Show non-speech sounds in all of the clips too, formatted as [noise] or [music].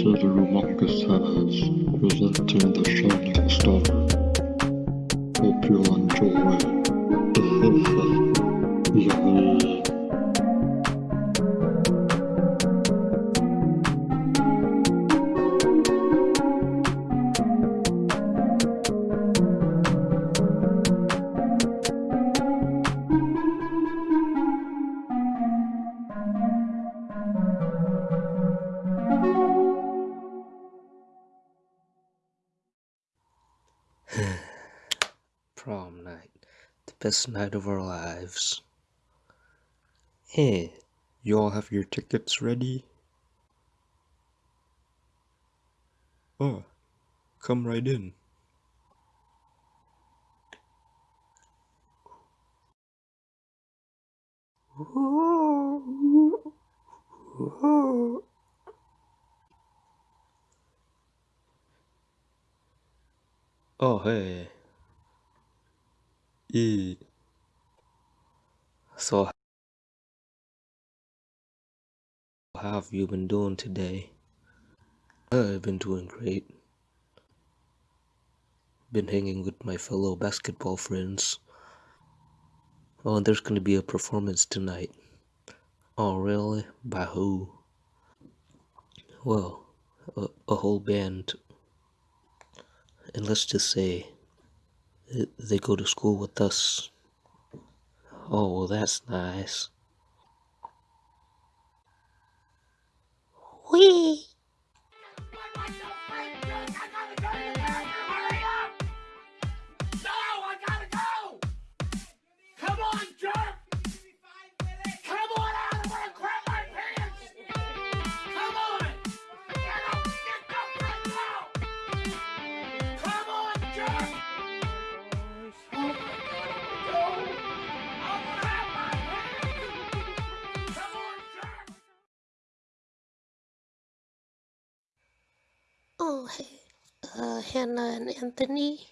To the humongous has presenting the Shining Star. Hope you'll enjoy. Prom night. The best night of our lives. Hey, you all have your tickets ready? Oh, come right in. Oh, hey. E. So, how have you been doing today? I've been doing great. Been hanging with my fellow basketball friends. Oh, and there's gonna be a performance tonight. Oh, really? By who? Well, a, a whole band. And let's just say they go to school with us. Oh, well, that's nice. Whee! Oh, hey, uh, Hannah and Anthony.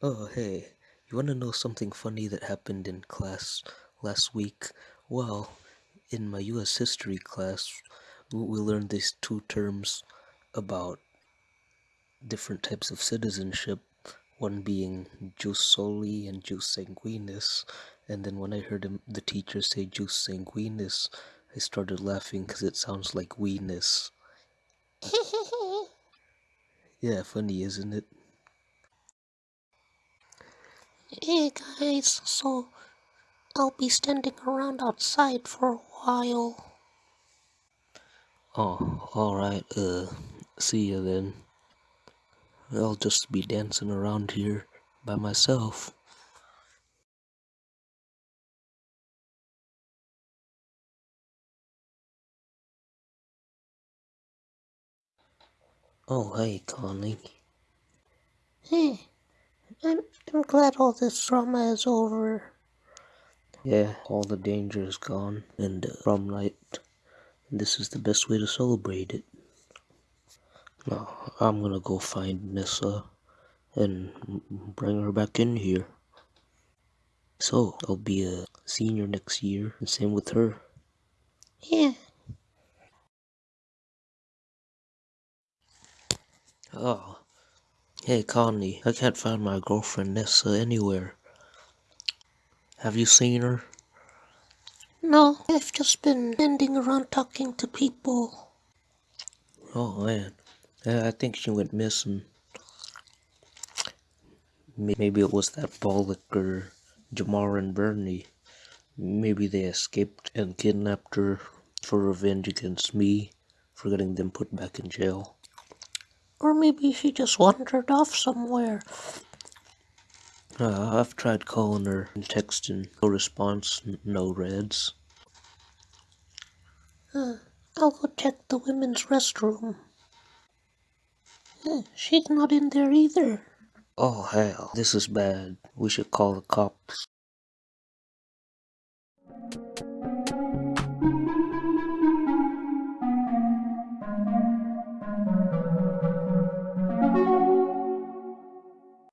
Oh, hey, you want to know something funny that happened in class last week? Well, in my US history class, we learned these two terms about different types of citizenship, one being jus soli and jus sanguinis. And then when I heard him, the teacher say jus sanguinis, I started laughing because it sounds like weenus. [laughs] Yeah, funny, isn't it? hey guys, so I'll be standing around outside for a while. Oh, alright, uh, see ya then. I'll just be dancing around here by myself. Oh, hey, Connie. Hey, I'm, I'm glad all this drama is over. Yeah, all the danger is gone, and uh, prom night. This is the best way to celebrate it. Now, I'm gonna go find Nessa and bring her back in here. So, I'll be a senior next year, and same with her. Yeah, Oh, hey Connie, I can't find my girlfriend Nessa anywhere. Have you seen her? no, I've just been standing around talking to people. Oh man, I think she went missing. May- Maybe it was that Bollock or Jamar and Bernie. Maybe they escaped and kidnapped her for revenge against me for getting them put back in jail. Or maybe she just wandered off somewhere. Uh, I've tried calling her and texting. No response, no reds. Uh, I'll go check the women's restroom. Uh, she's not in there either. Oh hell, this is bad. We should call the cops.